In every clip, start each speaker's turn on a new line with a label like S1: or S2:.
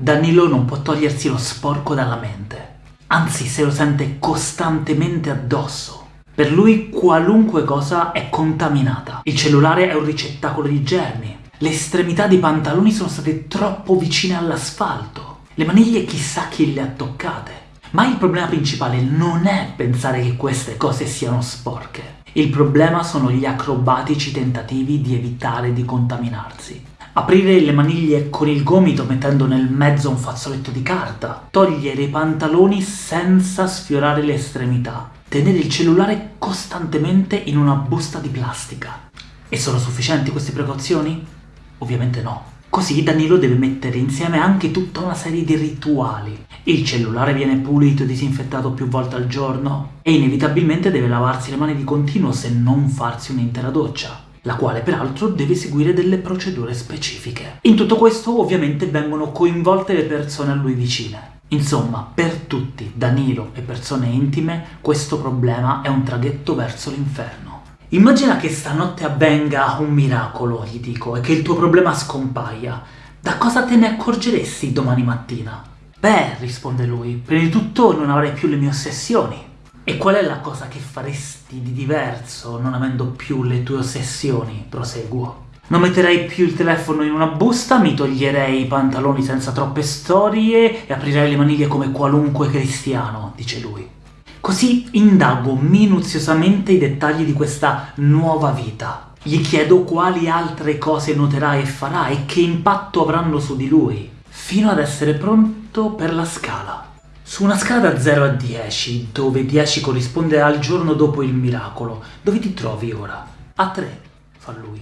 S1: Danilo non può togliersi lo sporco dalla mente, anzi se lo sente costantemente addosso. Per lui qualunque cosa è contaminata. Il cellulare è un ricettacolo di germi. Le estremità dei pantaloni sono state troppo vicine all'asfalto. Le maniglie chissà chi le ha toccate. Ma il problema principale non è pensare che queste cose siano sporche. Il problema sono gli acrobatici tentativi di evitare di contaminarsi. Aprire le maniglie con il gomito mettendo nel mezzo un fazzoletto di carta, togliere i pantaloni senza sfiorare le estremità, tenere il cellulare costantemente in una busta di plastica. E sono sufficienti queste precauzioni? Ovviamente no. Così Danilo deve mettere insieme anche tutta una serie di rituali. Il cellulare viene pulito e disinfettato più volte al giorno e inevitabilmente deve lavarsi le mani di continuo se non farsi un'intera doccia la quale peraltro deve seguire delle procedure specifiche. In tutto questo ovviamente vengono coinvolte le persone a lui vicine. Insomma, per tutti, Danilo e persone intime, questo problema è un traghetto verso l'inferno. Immagina che stanotte avvenga un miracolo, gli dico, e che il tuo problema scompaia. Da cosa te ne accorgeresti domani mattina? Beh, risponde lui, prima di tutto non avrei più le mie ossessioni. E qual è la cosa che faresti di diverso non avendo più le tue ossessioni? Proseguo. Non metterei più il telefono in una busta, mi toglierei i pantaloni senza troppe storie e aprirei le maniglie come qualunque cristiano, dice lui. Così indago minuziosamente i dettagli di questa nuova vita. Gli chiedo quali altre cose noterà e farà e che impatto avranno su di lui, fino ad essere pronto per la scala. Su una scala da 0 a 10, dove 10 corrisponde al giorno dopo il miracolo, dove ti trovi ora? A 3, fa lui.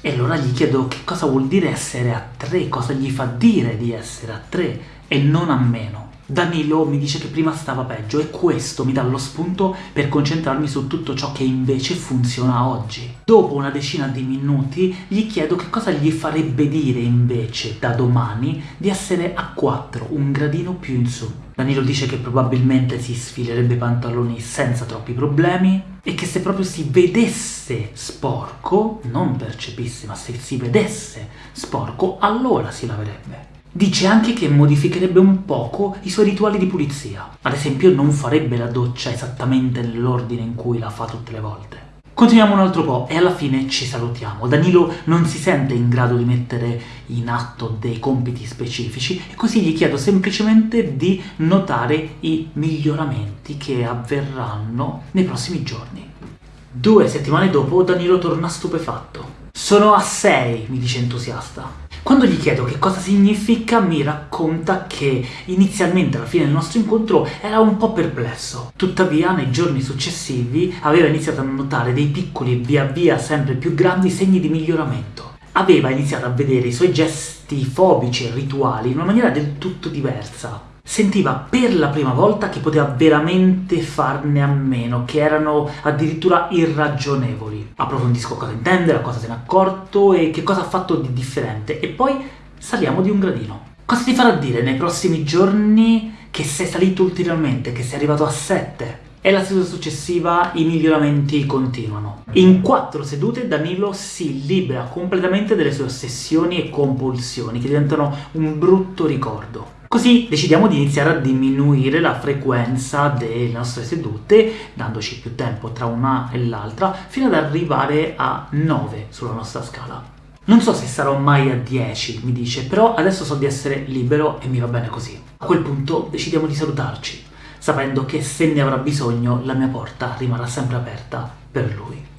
S1: E allora gli chiedo che cosa vuol dire essere a 3, cosa gli fa dire di essere a 3 e non a meno. Danilo mi dice che prima stava peggio e questo mi dà lo spunto per concentrarmi su tutto ciò che invece funziona oggi. Dopo una decina di minuti gli chiedo che cosa gli farebbe dire invece da domani di essere a 4, un gradino più in su. Danilo dice che probabilmente si sfilerebbe i pantaloni senza troppi problemi e che se proprio si vedesse sporco, non percepisse, ma se si vedesse sporco, allora si laverebbe. Dice anche che modificherebbe un poco i suoi rituali di pulizia. Ad esempio non farebbe la doccia esattamente nell'ordine in cui la fa tutte le volte. Continuiamo un altro po' e alla fine ci salutiamo. Danilo non si sente in grado di mettere in atto dei compiti specifici e così gli chiedo semplicemente di notare i miglioramenti che avverranno nei prossimi giorni. Due settimane dopo Danilo torna stupefatto. Sono a 6, mi dice entusiasta. Quando gli chiedo che cosa significa, mi racconta che inizialmente alla fine del nostro incontro era un po' perplesso. Tuttavia, nei giorni successivi, aveva iniziato a notare dei piccoli e via via sempre più grandi segni di miglioramento. Aveva iniziato a vedere i suoi gesti fobici e rituali in una maniera del tutto diversa sentiva per la prima volta che poteva veramente farne a meno, che erano addirittura irragionevoli. Approfondisco cosa intende, da cosa se n'è accorto e che cosa ha fatto di differente, e poi saliamo di un gradino. Cosa ti farà dire nei prossimi giorni che sei salito ulteriormente, che sei arrivato a 7? E la seduta successiva i miglioramenti continuano. In quattro sedute Danilo si libera completamente delle sue ossessioni e compulsioni, che diventano un brutto ricordo. Così decidiamo di iniziare a diminuire la frequenza delle nostre sedute, dandoci più tempo tra una e l'altra, fino ad arrivare a 9 sulla nostra scala. Non so se sarò mai a 10, mi dice, però adesso so di essere libero e mi va bene così. A quel punto decidiamo di salutarci, sapendo che se ne avrà bisogno la mia porta rimarrà sempre aperta per lui.